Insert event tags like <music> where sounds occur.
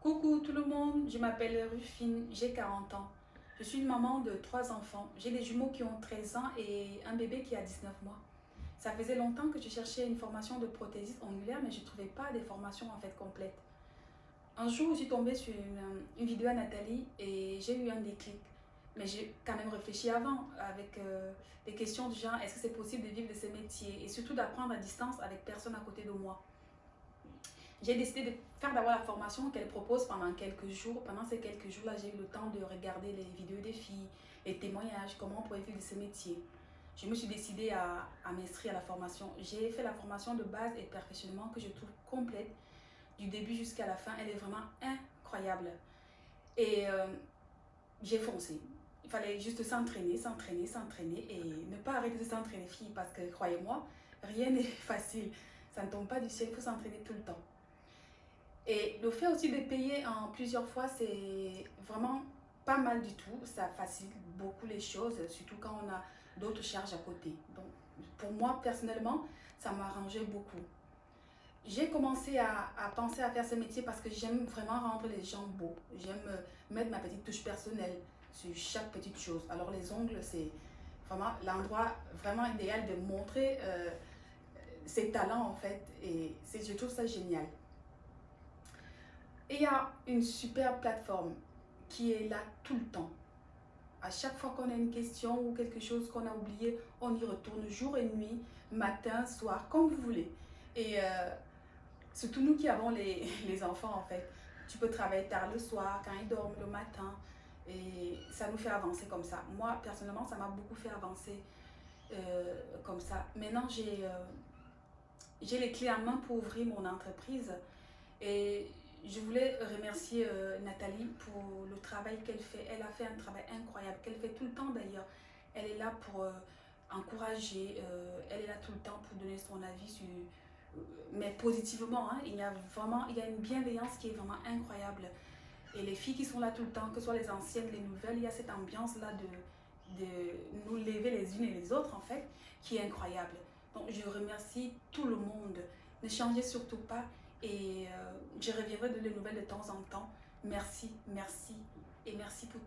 Coucou tout le monde, je m'appelle Rufine, j'ai 40 ans. Je suis une maman de trois enfants. J'ai des jumeaux qui ont 13 ans et un bébé qui a 19 mois. Ça faisait longtemps que je cherchais une formation de prothésiste ongulaire, mais je ne trouvais pas des formations en fait complètes. Un jour, je suis tombée sur une, vidéo à Nathalie et j'ai eu un déclic. Mais j'ai quand même réfléchi avant avec euh, des questions du genre est-ce que c'est possible de vivre de ce métier et surtout d'apprendre à distance avec personne à côté de moi j'ai décidé de faire d'abord la formation qu'elle propose pendant quelques jours. Pendant ces quelques jours-là, j'ai eu le temps de regarder les vidéos des filles, les témoignages, comment on pourrait vivre de ce métier. Je me suis décidée à, à m'inscrire à la formation. J'ai fait la formation de base et perfectionnement que je trouve complète du début jusqu'à la fin. Elle est vraiment incroyable. Et euh, j'ai foncé. Il fallait juste s'entraîner, s'entraîner, s'entraîner et ne pas arrêter de s'entraîner, filles, parce que croyez-moi, rien <laughs> n'est facile. Ça ne tombe pas du ciel, il faut s'entraîner tout le temps. Et le fait aussi de payer en plusieurs fois, c'est vraiment pas mal du tout. Ça facilite beaucoup les choses, surtout quand on a d'autres charges à côté. Donc, pour moi, personnellement, ça m'a arrangé beaucoup. J'ai commencé à, penser à faire ce métier parce que j'aime vraiment rendre les gens beaux. J'aime euh, mettre ma petite touche personnelle sur chaque petite chose. Alors les ongles, c'est vraiment l'endroit vraiment idéal de montrer euh, ses talents en fait. Et je trouve ça génial. Et il y a une super plateforme qui est là tout le temps. À chaque fois qu'on a une question ou quelque chose qu'on a oublié, on y retourne jour et nuit, matin, soir, comme vous voulez. Et euh, surtout nous qui avons les, <laughs> les, enfants en fait. Tu peux travailler tard le soir, quand ils dorment le matin. Et ça nous fait avancer comme ça. Moi, personnellement, ça m'a beaucoup fait avancer euh, comme ça. Maintenant, j'ai euh, les clés en main pour ouvrir mon entreprise. Et je voulais remercier euh, Nathalie pour le travail qu'elle fait. Elle a fait un travail incroyable, qu'elle fait tout le temps d'ailleurs. Elle est là pour euh, encourager, euh, elle est là tout le temps pour donner son avis, mais positivement. Hein. il y a vraiment il y a une bienveillance qui est vraiment incroyable. Et les filles qui sont là tout le temps, que ce soit les anciennes, les nouvelles, il y a cette ambiance-là de, de nous lever les unes et les autres en fait, qui est incroyable. Donc je remercie tout le monde. Ne changez surtout pas et euh, je reviendrai de les nouvelles de temps en temps. Merci, merci et merci pour.